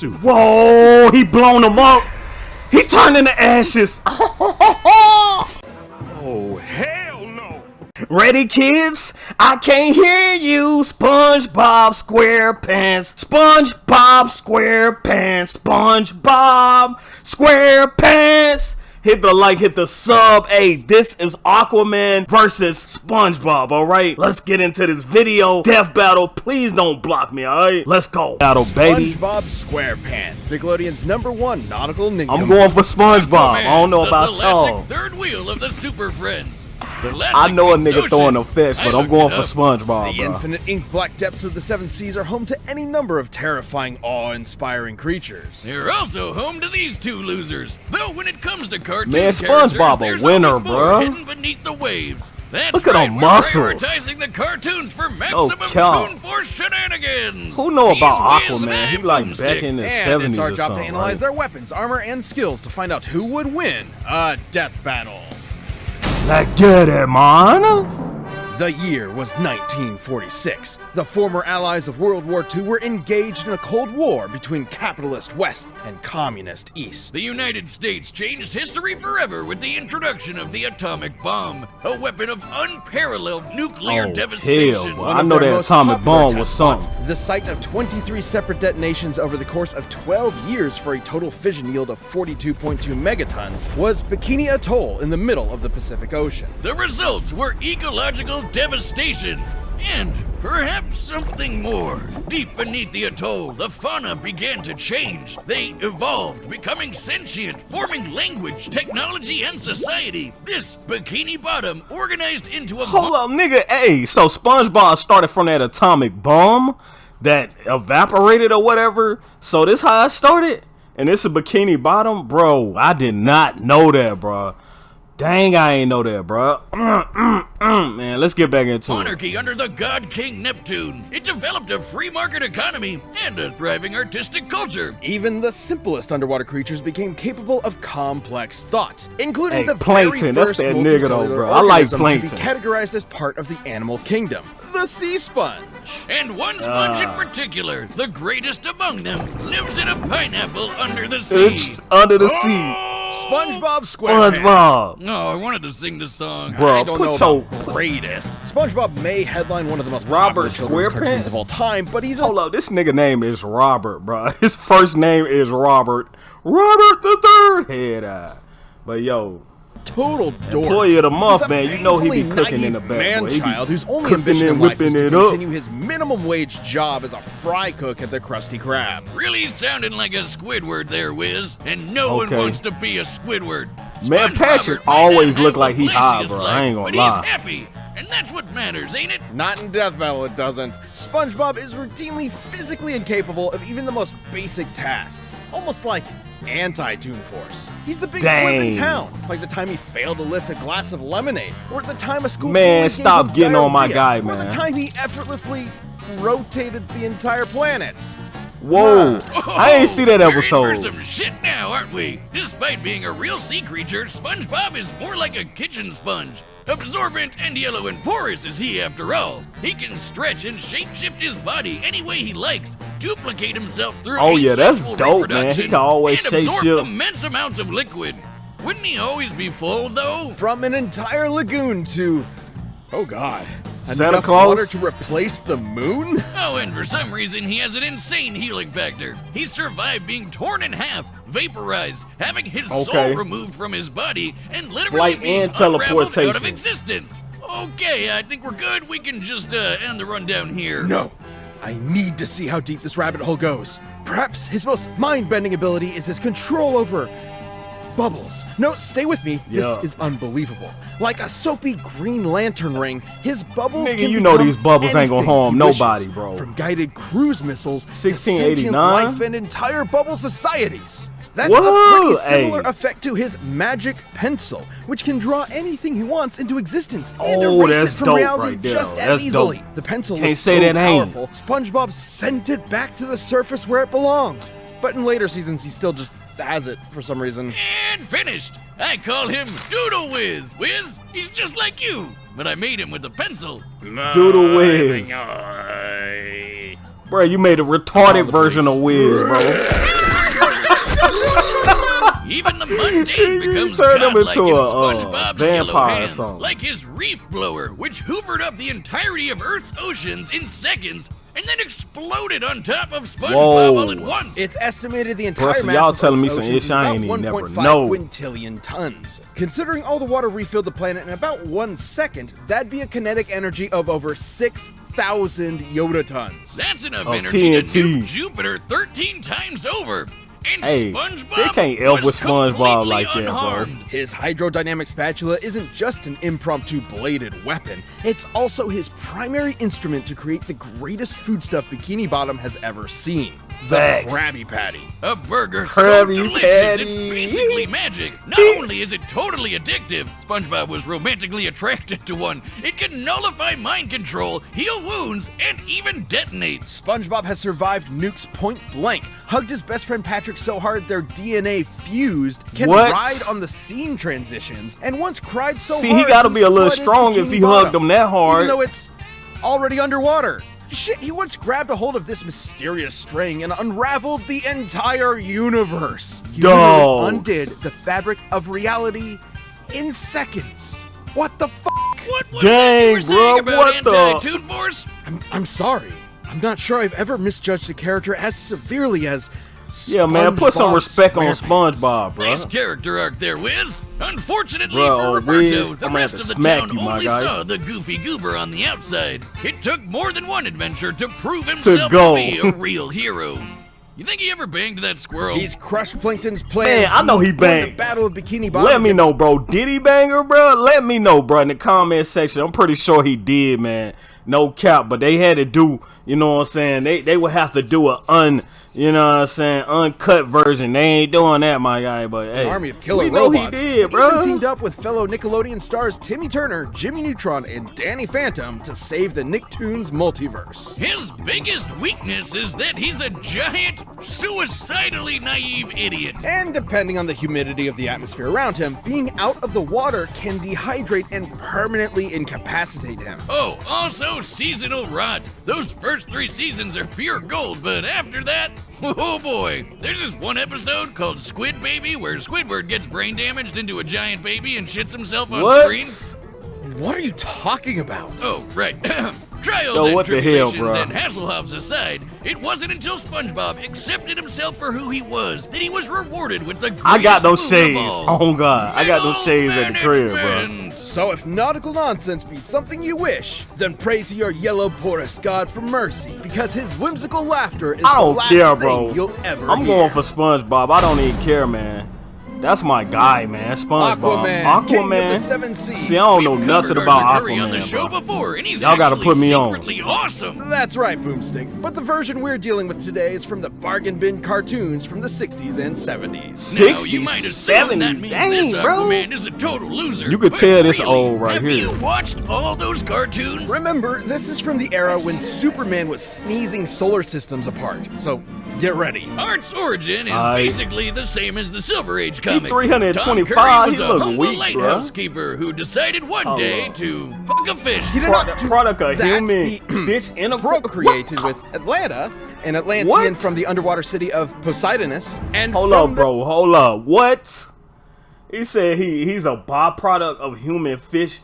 suit. Whoa, he blown him up. He turned into ashes. Oh, hell no! Ready, kids? I can't hear you. SpongeBob SquarePants. SpongeBob SquarePants. SpongeBob SquarePants. Hit the like, hit the sub. Hey, this is Aquaman versus SpongeBob, alright? Let's get into this video. Death battle. Please don't block me, alright? Let's go. Battle, baby. SpongeBob SquarePants, Nickelodeon's number one nautical ninja. I'm going for SpongeBob. I don't know about y'all. Third wheel of the Super Friends. I know a nigga throwing a fist, but I'm going for Spongebob. SpongeBob, The bro. infinite ink black depths of the seven seas are home to any number of terrifying, awe-inspiring creatures. They're also home to these two losers. Though when it comes to cartoon Man, SpongeBob a there's winner, always more hidden beneath the waves. That's Look at right, them we're muscles. prioritizing the cartoons for maximum cow. Toon Force shenanigans. Who know about Wiz and Aquaman? He like Boomstick. back in the And 70s it's our or job to analyze right? their weapons, armor, and skills to find out who would win a death battle. Let's get it, man. The year was 1946. The former allies of World War II were engaged in a Cold War between capitalist West and communist East. The United States changed history forever with the introduction of the atomic bomb, a weapon of unparalleled nuclear Oh, devastation. hell, boy. I know that atomic bomb test was spots, something. The site of 23 separate detonations over the course of 12 years for a total fission yield of 42.2 megatons was Bikini Atoll in the middle of the Pacific Ocean. The results were ecological devastation. And perhaps something more. Deep beneath the atoll, the fauna began to change. They evolved, becoming sentient, forming language, technology, and society. This Bikini Bottom organized into a Hold up, nigga. Hey, so SpongeBob started from that atomic bomb that evaporated or whatever. So this how it started? And this a Bikini Bottom? Bro, I did not know that, bro. Dang, I ain't know that, bro. Mm, mm, mm. Man, let's get back into it. monarchy under the god king Neptune. It developed a free market economy and a thriving artistic culture. Even the simplest underwater creatures became capable of complex thought, including Hey, the plankton, very that's first that nigga though, multicellular bro. I like organism plankton. to be categorized as part of the animal kingdom, the sea sponge. And one sponge Ah. in particular, the greatest among them, lives in a pineapple under the It's sea. under the sea. SpongeBob SquarePants. SpongeBob. Oh, I wanted to sing this song. Bro, I don't put know your about greatest. SpongeBob may headline one of the most Robert popular children's SquarePants? cartoons of all time, but he's a Hold up, this nigga name is Robert, bro. His first name is Robert. Robert the third head eye. But yo, total dork. Employee of the month, man. You know he be painfully cooking in the naive back, boy. He man-child whose only cooking ambition in life is whipping to it up. continue his minimum wage job as a fry cook at the Krusty Krab. Really sounding like a Squidward there, Wiz. And no Okay. one wants to be a Squidward. Man, SpongeBob Patrick might always not look like the he high, flashiest bro. I ain't gonna but lie. he's happy. And that's what matters, ain't it? Not in Death Battle, it doesn't. SpongeBob is routinely physically incapable of even the most basic tasks, almost like anti-Toon Force. He's the biggest wimp in town, like the time he failed to lift a glass of lemonade, or the time a school Man, stop getting on my guy, man. or the time he effortlessly rotated the entire planet. Whoa. I ain't see that episode. We're in for episode. some shit now, aren't we? Despite being a real sea creature, SpongeBob is more like a kitchen sponge. Absorbent and yellow and porous is he after all. He can stretch and shapeshift his body any way he likes, duplicate himself through Oh, yeah, that's dope, man. He can always and absorb shapeshift. immense amounts of liquid. Wouldn't he always be full, though? From an entire lagoon to, oh god, Santa enough Claus? water to replace the moon? Oh, and for some reason, he has an insane healing factor. He survived being torn in half, vaporized, having his Okay. soul removed from his body, and literally Flight being and unraveled out of existence. Okay, I think we're good. We can just uh, end the rundown here. No, I need to see how deep this rabbit hole goes. Perhaps his most mind-bending ability is his control over bubbles. No, stay with me. Yeah. This is unbelievable. Like a soapy green lantern ring, his bubbles Nigga, can you know these bubbles ain't gonna harm nobody, bro. From guided cruise missiles to 1689? sentient life and entire bubble societies. That's Whoa, a pretty similar hey. effect to his magic pencil, which can draw anything he wants into existence and Oh, erase it from reality right just as That's easily. dope. The pencil Can't say so that ain't. powerful, SpongeBob sent it back to the surface where it belonged. But in later seasons, he still just has it for some reason. And finished. I call him Doodle Wiz. Wiz, he's just like you, but I made him with a pencil. Doodle Wiz. Bro, you made a retarded version of Wiz, bro. Even the mundane becomes turned him godlike into in a, uh, SpongeBob's yellow vampire or hands, something. like his reef blower, which hoovered up the entirety of Earth's oceans in seconds and then exploded on top of SpongeBob Whoa. all at once. It's estimated the entire so mass y'all of telling me some ish I is ain't about even never know. quintillion tons. Considering all the water refilled the planet in about one second, that'd be a kinetic energy of over 6,000 yottatons. That's enough Oh, energy to nuke Jupiter 13 times over. And Hey, SpongeBob they can't elf with SpongeBob completely like that, bro. His hydrodynamic spatula isn't just an impromptu bladed weapon, it's also his primary instrument to create the greatest foodstuff Bikini Bottom has ever seen the Facts. Krabby Patty. A burger Krabby so delicious, Patty. it's basically magic. Not only is it totally addictive, SpongeBob was romantically attracted to one. It can nullify mind control, heal wounds, and even detonate. SpongeBob has survived nukes point blank, hugged his best friend Patrick so hard their DNA fused, can What? ride on the scene transitions, and once cried so See, he gotta be a little strong if he Bottom, hugged him that hard. Even though it's already underwater. Shit, he once grabbed a hold of this mysterious string and unraveled the entire universe. He undid the fabric of reality in seconds. What the fuck? What was Dang, that you were saying bro, about what the- anti-Toon Force? I'm, I'm sorry. I'm not sure I've ever misjudged a character as severely as. Yeah, man, put some respect on SquarePants. SpongeBob, bro. Nice character arc there, Wiz. Unfortunately Bro, for Roberto, Wiz, the I'm rest of the town you, only guy. saw the goofy goober on the outside. It took more than one adventure to prove himself go. be a real hero. You think he ever banged that squirrel? He's crushed Plankton's plan. Man, I know he won banged. The Battle of Bikini Bottom. Let me know, bro. Did he banger, bro? Let me know, bro, in the comment section. I'm pretty sure he did, man. No cap, but they had to do, you know what I'm saying? They they would have to do a un, you know what I'm saying, uncut version. They ain't doing that, my guy. But hey, An army of killer we know robots. he did, Even bro. teamed up with fellow Nickelodeon stars Timmy Turner, Jimmy Neutron, and Danny Phantom to save the Nicktoons multiverse. His biggest weakness is that he's a giant, suicidally naive idiot. And depending on the humidity of the atmosphere around him, being out of the water can dehydrate and permanently incapacitate him. Oh, also seasonal rot. Those first three seasons are pure gold, but after that, oh boy. There's this one episode called Squid Baby where Squidward gets brain damaged into a giant baby and shits himself on What? screen. What are you talking about? Oh, right. Trials Yo, and what the hell, tribulations bruh? and Hasselhoffs aside, it wasn't until SpongeBob accepted himself for who he was that he was rewarded with the I got greatest those boon of shades. Oh god, I got those shades at the crib, bro. So if nautical nonsense be something you wish, then pray to your yellow porous god for mercy, because his whimsical laughter is I don't the last care, thing bro. you'll ever I'm hear. going for SpongeBob. I don't even care, man. That's my guy, man. SpongeBob. Aquaman, King of the Aquaman. Seven Seas. See, I don't know We've nothing about Arthur Curry on the Aquaman, show bro. before, and he's Y'all gotta put me on. secretly awesome. That's right, Boomstick. But the version we're dealing with today is from the bargain bin cartoons from the 60s and 70s. Now, 60s, you might 70s. means Dang, this bro. Aquaman is a total loser. You could but tell this really, old right have here. you watched all those cartoons? Remember, this is from the era when Superman was sneezing solar systems apart. So get ready. Art's origin is Aye. basically the same as the Silver Age comics. 325, Tom Curry was he a humble weak, lighthouse bruh. keeper who decided one Hold day up. to fuck a fish. He did Product, not product a human fish in a procreated with Atlanna, an Atlantean What? from the underwater city of Poseidonis, and Hold up, bro. Hold up. What? He said he he's a byproduct of human fish.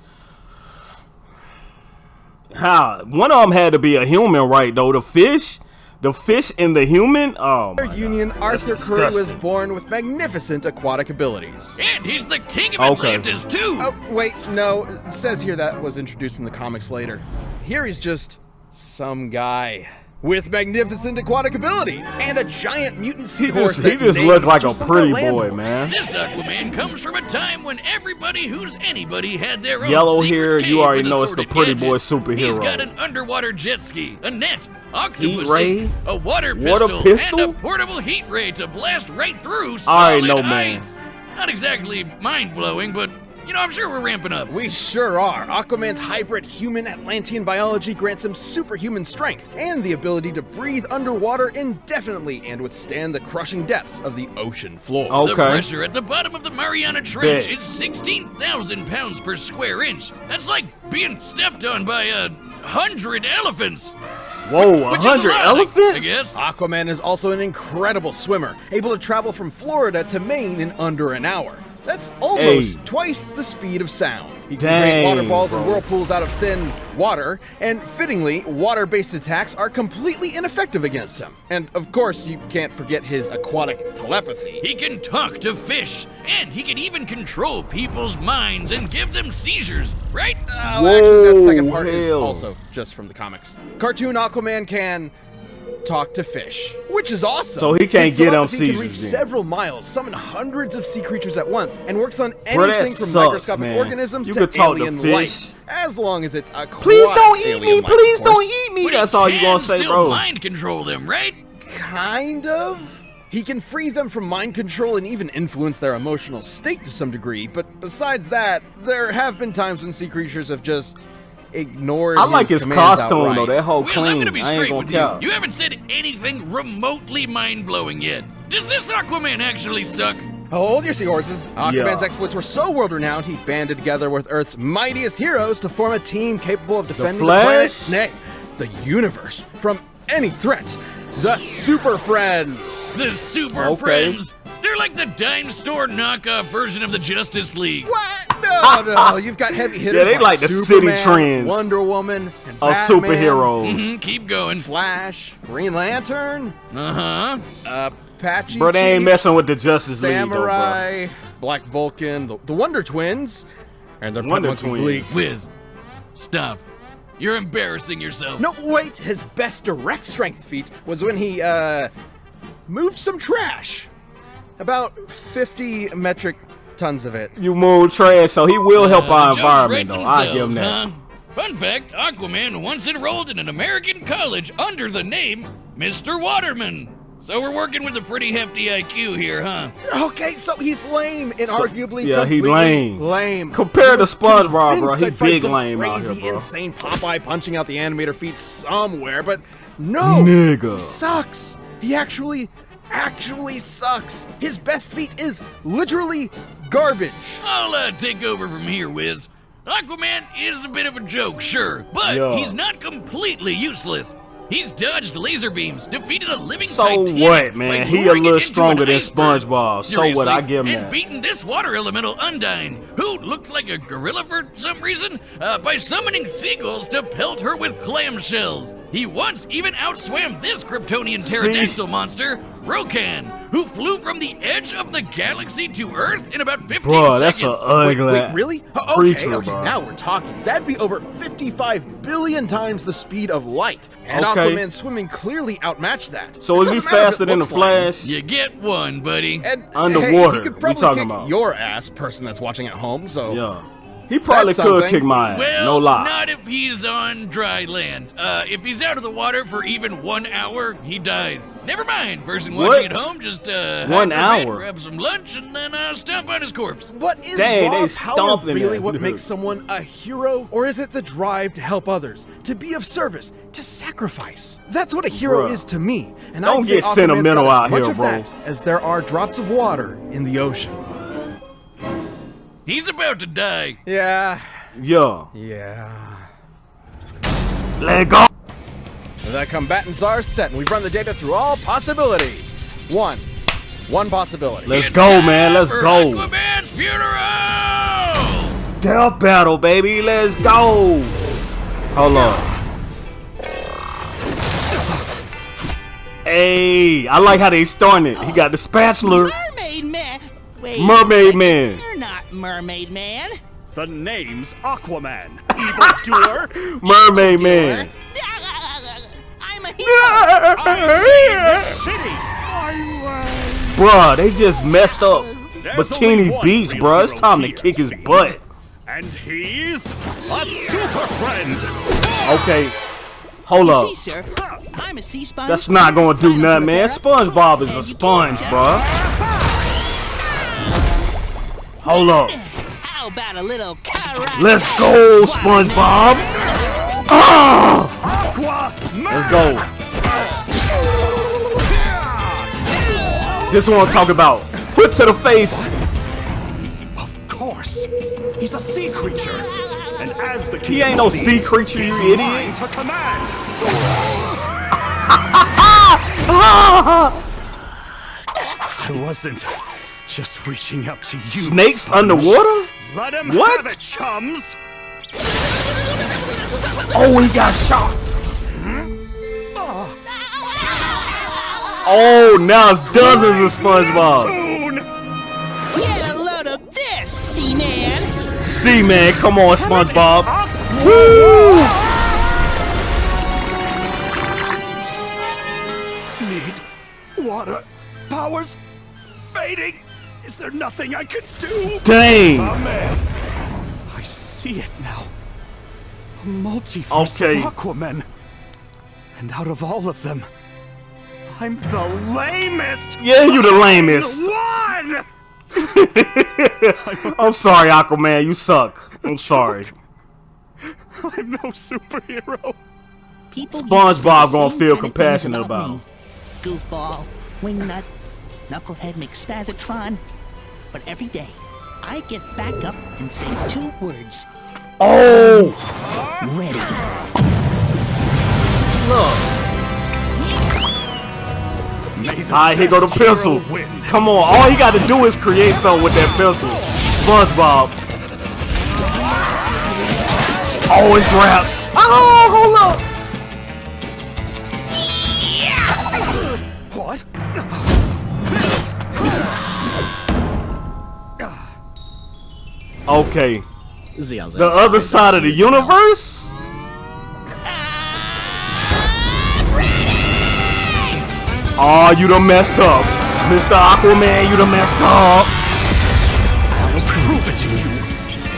How? One of them had to be a human, right? Though the fish, the fish and the human. Oh my God. Union, Arthur That's Curry was born with magnificent aquatic abilities. And he's the king of Okay. Atlantis, too. Oh, wait, no. It says here that was introduced in the comics later. Here he's just some guy with magnificent aquatic abilities and a giant mutant He seahorse just, he just neighs looked like a just pretty land boy, horse. man. This Aquaman comes from a time when everybody who's anybody had their own Yellow secret hair, you already know it's the assorted pretty boy superhero. He's got an underwater jet ski, a net, octopus, ray, a water water pistol, pistol? and a portable heat ray to blast right through I already solid know, man. ice. Not exactly mind blowing, but you know, I'm sure we're ramping up. We sure are. Aquaman's hybrid human Atlantean biology grants him superhuman strength and the ability to breathe underwater indefinitely and withstand the crushing depths of the ocean floor. Okay. The pressure at the bottom of the Mariana Trench Bet. is 16,000 pounds per square inch. That's like being stepped on by a hundred elephants. Whoa, a Which is a hundred lot, I elephants? guess. Aquaman is also an incredible swimmer, able to travel from Florida to Maine in under an hour. That's almost Hey. twice the speed of sound. He can create water balls and whirlpools out of thin water, and fittingly, water-based attacks are completely ineffective against him. And of course, you can't forget his aquatic telepathy. He can talk to fish, and he can even control people's minds and give them seizures, right? Oh, actually, that second Whoa, part is hell. also just from the comics. Cartoon Aquaman can talk to fish, which is awesome. So he can't His get on telepathy can reach then. several miles, summon hundreds of sea creatures at once, and works on Bro, anything from sucks, microscopic man. organisms You to could talk to alien fish. life, as long as it's a Please don't eat me. Please don't eat me. But That's all you gonna can say, still bro. mind control them, right? Kind of. He can free them from mind control and even influence their emotional state to some degree, but besides that, there have been times when sea creatures have just ignored I like his commands costume though. That whole Wiz, I'm gonna be ain't straight gonna with count. you. You haven't said anything remotely mind-blowing yet. Does this Aquaman actually suck? Hold your seahorses. Aquaman's Yeah. exploits were so world-renowned, he banded together with Earth's mightiest heroes to form a team capable of defending the, Flash? planet, nay, the universe, from any threat. The Super Friends. The Super Okay. Friends? They're like the dime store knockoff version of the Justice League. What? No, no. You've got heavy hitters they like the city Superman, trends Wonder Woman, and Of Batman, superheroes. Mhm, keep going. Flash, Green Lantern, Uh-huh. Uh, Apache Bro, they ain't messing with the Justice League bro. Samurai, Black Vulcan, the, the Wonder Twins, and they're Wonder Wonder Twins. Twins. Wiz, stop. You're embarrassing yourself. No, wait. His best direct strength feat was when he uh moved some trash, about 50 metric tons of it. You move trash, so he will help Uh, our environment though. I give him that. huh? Fun fact, Aquaman once enrolled in an American college under the name Mr. Waterman. So we're working with a pretty hefty IQ here, huh? Okay, so he's lame and arguably yeah, he lame. Lame. Compared He to was SpongeBob, bro, convinced he I'd find big some lame out crazy, here, bro. insane Popeye punching out the animator feet somewhere, but no, Nigga. he sucks. He actually, actually sucks. His best feat is literally garbage. I'll uh, take over from here, Wiz. Aquaman is a bit of a joke, sure, but Yeah. he's not completely useless. He's dodged laser beams, defeated a living So Titanic what, man? by He a it little into stronger than iceberg. SpongeBob. So what? I give him and that. beaten this water elemental Undyne, who looks like a gorilla for some reason, uh, by summoning seagulls to pelt her with clamshells. He once even outswam this Kryptonian See? pterodactyl monster, Rokan, who flew from the edge of the galaxy to Earth in about 15 Bro, that's a seconds. ugly Wait, wait, really? Oh, okay, creature, okay, bro. now we're talking. That'd be over 55 billion times the speed of light. And Okay. Aquaman swimming clearly outmatched that. So It is he doesn't matter faster than the looks like. Flash? You get one, buddy. And Underwater, hey, he could we probably talking kick about. your ass, person that's watching at home. So Yeah. He probably That's could something. kick my ass. Well, no lie. not if he's on dry land. Uh, if he's out of the water for even one hour, he dies. Never mind, person What? watching at home, just uh, One hide for hour? grab some lunch, and then uh, stomp on his corpse. What is Dang, raw power really that what makes someone a hero? Or is it the drive to help others, to be of service, to sacrifice? That's what a hero Bruh. is to me. And I Don't I'd say get Aquaman's sentimental got as out much here, of bro. that as there are drops of water in the ocean. He's about to die. Yeah, Yeah. yeah. Let go. The combatants are set, and we've run the data through all possibilities. One. One possibility. Let's It's go, man. Let's for go. Aquaman's funeral! Death battle, baby. Let's go. Hold on. Hey, I like how they starting it. He got the spatula. Mermaid Man. Wait. Mermaid Man. You're not Mermaid Man. The name's Aquaman. Evildoer. Mermaid Man. I'm a hero. I'm City. Uh, bruh, they just messed up There's Bikini Beach, real bruh. It's time to kick his butt. And he's a super friend. Okay, hold You up. see, sir, I'm a sea sponge. That's not gonna do nothing, man. SpongeBob is a sponge, can't bruh. Hold up. How about a little karate? Let's go, SpongeBob. Ah! Let's go. This one I'm talking about. Foot to the face. Of course. He's a sea creature. And as the He ain't no sea seas, creature, you he's idiot. to command. I wasn't just reaching out to you. Snakes Sponge. underwater? Let him What? have it, chums. Oh, he got shot. Oh, now it's dozens of SpongeBob. Boone. Get a load of this, Seaman. See, man, come on, SpongeBob. Woo! Need water. Powers fading. Is there nothing I could do? Dang. I see it now. A multiverse Okay. of Aquaman. And out of all of them, I'm the lamest. Yeah, you the lamest. One. I'm sorry, Aquaman. You suck. I'm sorry. I'm no superhero. People SpongeBob used to gonna feel compassionate of compassion things about me. him. Goofball, wingnut, knucklehead McSpazatron. But every day, I get back up and say two words. Oh, Ready. May the Alright, here go the pencil. Come on, all he got to do is create something with that pencil. SpongeBob. Oh, it's raps. Oh, hold up. Okay, the other side of the universe. Oh, you done messed up, Mr. Aquaman. You done messed up. I'll prove it to you.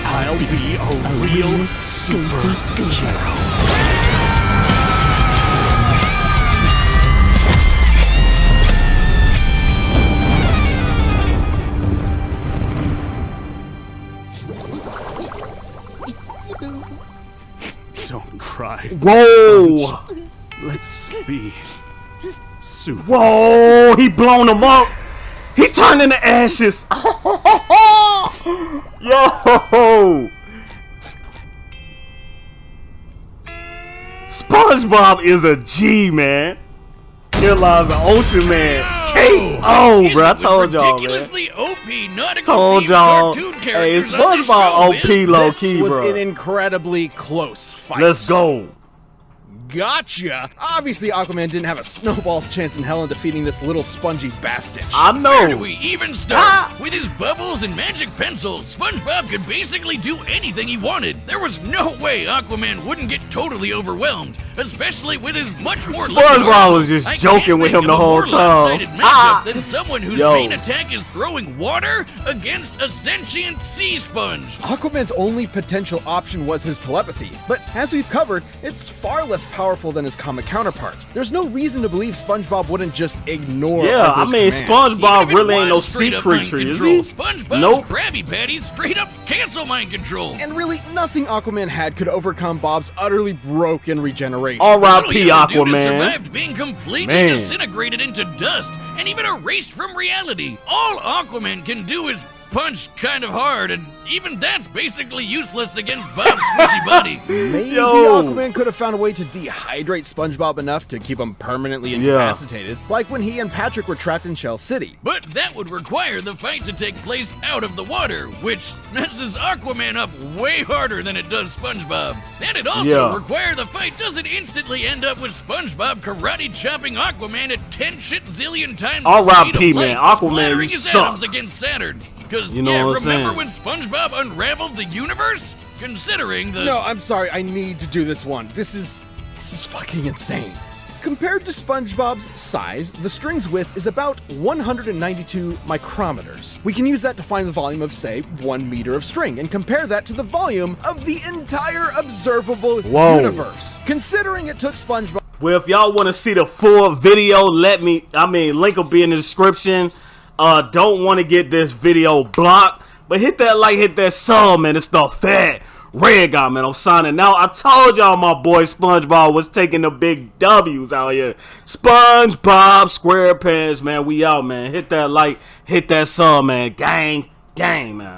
I'll be a real superhero. Cry. Whoa, Let's be super. whoa, he blown him up. He turned into ashes. Yo. SpongeBob is a G, man. Here lies the Ocean Man. K.O. He's bro. I told y'all, man. OP Told y'all. Hey, characters on this SpongeBob show, OP low This was an incredibly close fight. Let's go. Gotcha! Obviously, Aquaman didn't have a snowball's chance in hell in defeating this little spongy bastard. I know! Where do we even start? Ah! With his bubbles and magic pencils, SpongeBob could basically do anything he wanted. There was no way Aquaman wouldn't get totally overwhelmed, especially with his much more. SpongeBob was just I joking with him the whole time. Ah! than someone whose Yo. main attack is throwing water against a sentient sea sponge. Aquaman's only potential option was his telepathy, but as we've covered, it's far less powerful than his comic counterpart. There's no reason to believe SpongeBob wouldn't just ignore. Yeah, I mean, commands. SpongeBob really ain't no was sea straight up mind creature, is control, he? SpongeBob's Nope. Krabby Patties straight up cancel mind control. And really, nothing Aquaman had could overcome Bob's utterly broken regeneration. R.I.P. Little yellow dude has Aquaman. survived being completely Man. disintegrated into dust and even erased from reality. All Aquaman can do is punch kind of hard, and even that's basically useless against Bob's squishy body. Maybe Yo. Aquaman could have found a way to dehydrate SpongeBob enough to keep him permanently Yeah. incapacitated, like when he and Patrick were trapped in Shell City. But that would require the fight to take place out of the water, which messes Aquaman up way harder than it does SpongeBob. And it also Yeah. require the fight doesn't instantly end up with SpongeBob karate chopping Aquaman at 10 shit zillion times the R.I.P., speed of light, man. Aquaman, splattering you his suck. atoms against Saturn. Because, You know yeah, what I'm remember saying? when SpongeBob unraveled the universe? Considering the... No, I'm sorry, I need to do this one. This is. This is fucking insane. Compared to SpongeBob's size, the string's width is about 192 micrometers. We can use that to find the volume of, say, one meter of string, and compare that to the volume of the entire observable Whoa. universe. Considering it took SpongeBob Well, if y'all want to see the full video, let me. I mean, link will be in the description. Uh, don't want to get this video blocked, but hit that like, hit that sub, man. It's the fat red guy, man. I'm signing out. I told y'all my boy SpongeBob was taking the big W's out here. SpongeBob SquarePants, man. We out, man. Hit that like, hit that sub, man. Gang, gang, man.